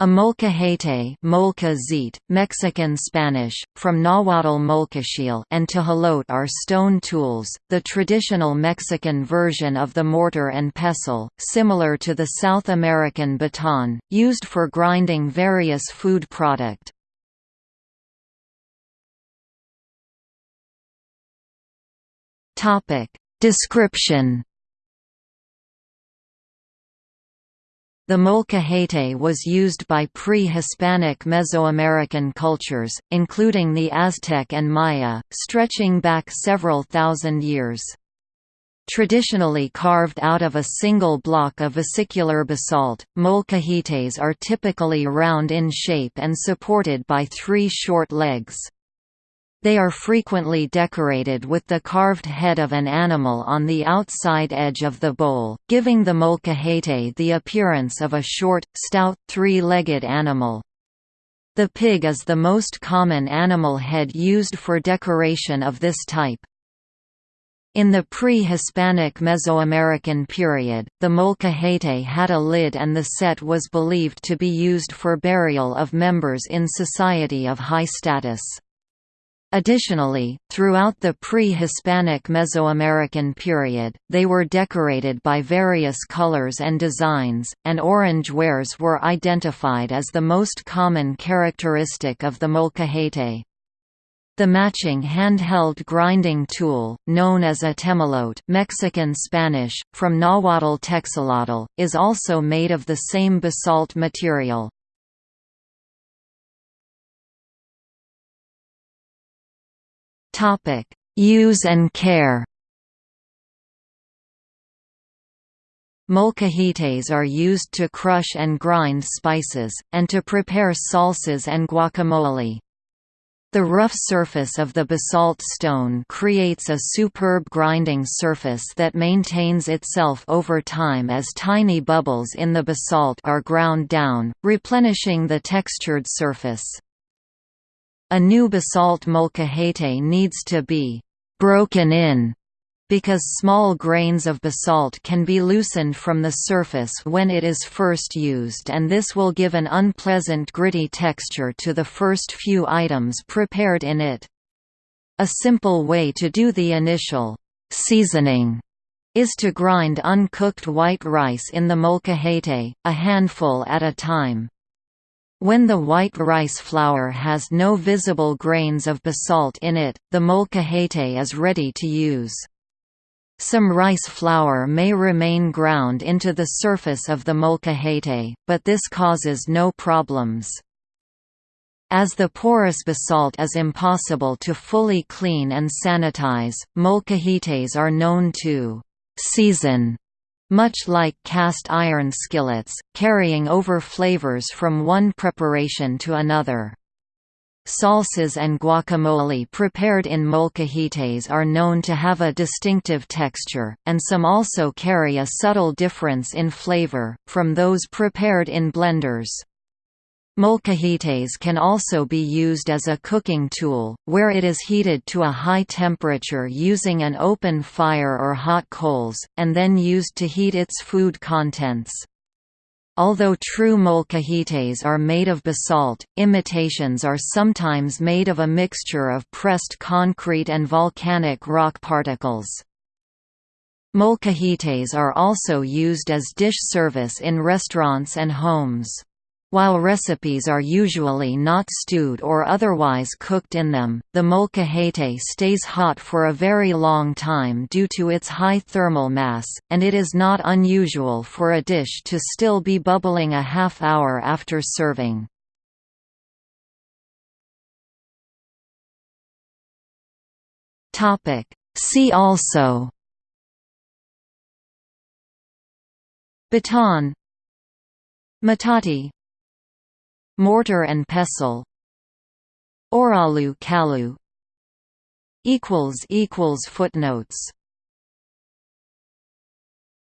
A molcajete molca Mexican Spanish, from Nahuatl molcachil and tejolote are stone tools, the traditional Mexican version of the mortar and pestle, similar to the South American batán, used for grinding various food product. Description The molcajete was used by pre-Hispanic Mesoamerican cultures, including the Aztec and Maya, stretching back several thousand years. Traditionally carved out of a single block of vesicular basalt, molcajetes are typically round in shape and supported by three short legs. They are frequently decorated with the carved head of an animal on the outside edge of the bowl, giving the molcajete the appearance of a short, stout, three-legged animal. The pig is the most common animal head used for decoration of this type. In the pre-Hispanic Mesoamerican period, the molcajete had a lid and the set was believed to be used for burial of members in society of high status. Additionally, throughout the pre-Hispanic Mesoamerican period, they were decorated by various colors and designs, and orange wares were identified as the most common characteristic of the molcajete. The matching handheld grinding tool, known as a tejolote Mexican Spanish, from Nahuatl texolotl, is also made of the same basalt material. Topic: Use and care. Molcajetes are used to crush and grind spices, and to prepare salsas and guacamole. The rough surface of the basalt stone creates a superb grinding surface that maintains itself over time as tiny bubbles in the basalt are ground down, replenishing the textured surface. A new basalt molcajete needs to be «broken in» because small grains of basalt can be loosened from the surface when it is first used and this will give an unpleasant gritty texture to the first few items prepared in it. A simple way to do the initial «seasoning» is to grind uncooked white rice in the molcajete, a handful at a time. When the white rice flour has no visible grains of basalt in it, the molcajete is ready to use. Some rice flour may remain ground into the surface of the molcajete, but this causes no problems. As the porous basalt is impossible to fully clean and sanitize, molcajetes are known to «season» much like cast iron skillets, carrying over flavors from one preparation to another. Salsas and guacamole prepared in molcajetes are known to have a distinctive texture, and some also carry a subtle difference in flavor, from those prepared in blenders. Molcajetes can also be used as a cooking tool, where it is heated to a high temperature using an open fire or hot coals, and then used to heat its food contents. Although true molcajetes are made of basalt, imitations are sometimes made of a mixture of pressed concrete and volcanic rock particles. Molcajetes are also used as dish service in restaurants and homes. While recipes are usually not stewed or otherwise cooked in them, the molcajete stays hot for a very long time due to its high thermal mass, and it is not unusual for a dish to still be bubbling a half hour after serving. See also Batán Metate Mortar and pestle Oralu Kalu equals equals Footnotes